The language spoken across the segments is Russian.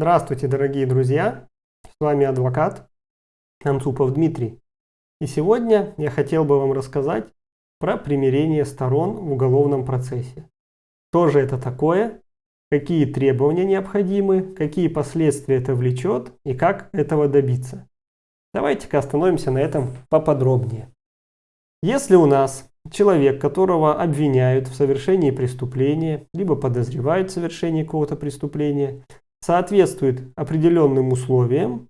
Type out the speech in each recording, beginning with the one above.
Здравствуйте, дорогие друзья! С вами адвокат Анцупов Дмитрий. И сегодня я хотел бы вам рассказать про примирение сторон в уголовном процессе. Что же это такое, какие требования необходимы, какие последствия это влечет и как этого добиться. Давайте-ка остановимся на этом поподробнее. Если у нас человек, которого обвиняют в совершении преступления, либо подозревают в совершении какого-то преступления, соответствует определенным условиям,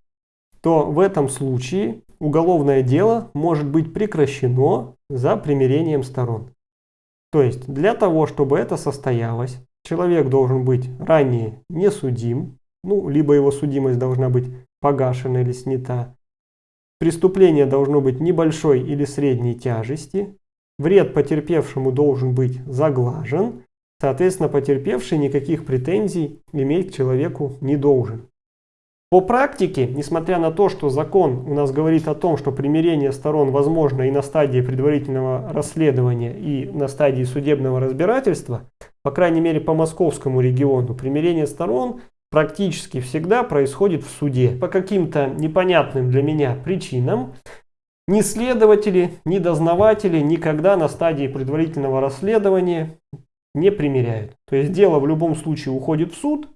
то в этом случае уголовное дело может быть прекращено за примирением сторон. То есть для того, чтобы это состоялось, человек должен быть ранее не судим, ну, либо его судимость должна быть погашена или снята. Преступление должно быть небольшой или средней тяжести. Вред потерпевшему должен быть заглажен. Соответственно, потерпевший никаких претензий иметь к человеку не должен. По практике, несмотря на то, что закон у нас говорит о том, что примирение сторон возможно и на стадии предварительного расследования, и на стадии судебного разбирательства, по крайней мере по московскому региону, примирение сторон практически всегда происходит в суде. По каким-то непонятным для меня причинам ни следователи, ни дознаватели никогда на стадии предварительного расследования не примиряют. То есть дело в любом случае уходит в суд,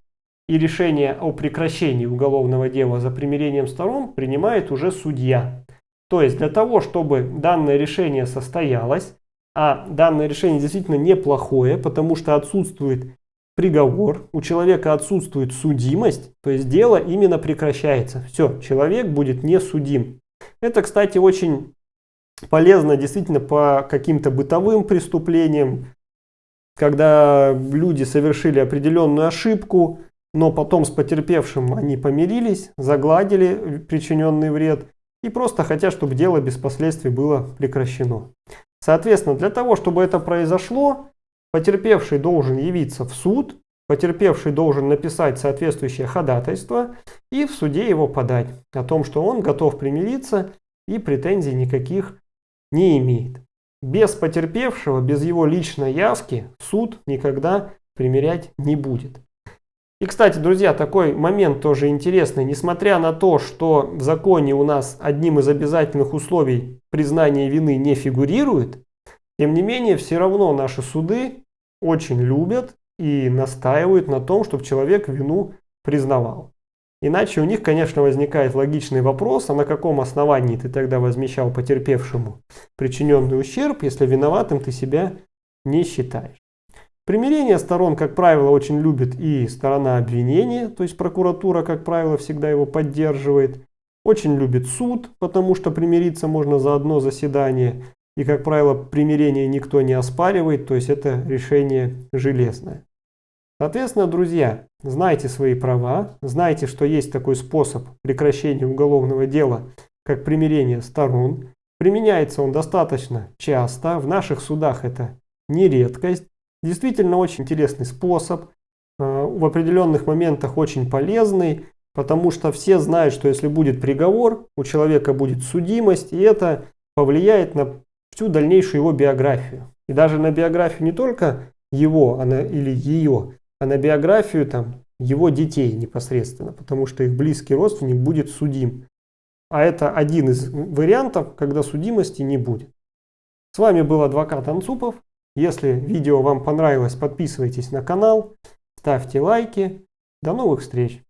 и решение о прекращении уголовного дела за примирением сторон принимает уже судья. То есть для того, чтобы данное решение состоялось, а данное решение действительно неплохое, потому что отсутствует приговор, у человека отсутствует судимость, то есть дело именно прекращается. Все, человек будет не судим. Это, кстати, очень полезно действительно по каким-то бытовым преступлениям, когда люди совершили определенную ошибку, но потом с потерпевшим они помирились, загладили причиненный вред и просто хотят, чтобы дело без последствий было прекращено. Соответственно, для того, чтобы это произошло, потерпевший должен явиться в суд, потерпевший должен написать соответствующее ходатайство и в суде его подать о том, что он готов примириться и претензий никаких не имеет. Без потерпевшего, без его личной явки суд никогда примирять не будет. И, кстати, друзья, такой момент тоже интересный. Несмотря на то, что в законе у нас одним из обязательных условий признания вины не фигурирует, тем не менее, все равно наши суды очень любят и настаивают на том, чтобы человек вину признавал. Иначе у них, конечно, возникает логичный вопрос, а на каком основании ты тогда возмещал потерпевшему причиненный ущерб, если виноватым ты себя не считаешь. Примирение сторон, как правило, очень любит и сторона обвинения, то есть прокуратура, как правило, всегда его поддерживает. Очень любит суд, потому что примириться можно за одно заседание. И, как правило, примирение никто не оспаривает, то есть это решение железное. Соответственно, друзья, знайте свои права, знайте, что есть такой способ прекращения уголовного дела, как примирение сторон. Применяется он достаточно часто, в наших судах это не редкость. Действительно очень интересный способ, э, в определенных моментах очень полезный, потому что все знают, что если будет приговор, у человека будет судимость, и это повлияет на всю дальнейшую его биографию. И даже на биографию не только его она, или ее, а на биографию там, его детей непосредственно, потому что их близкий родственник будет судим. А это один из вариантов, когда судимости не будет. С вами был адвокат Анцупов. Если видео вам понравилось, подписывайтесь на канал, ставьте лайки. До новых встреч!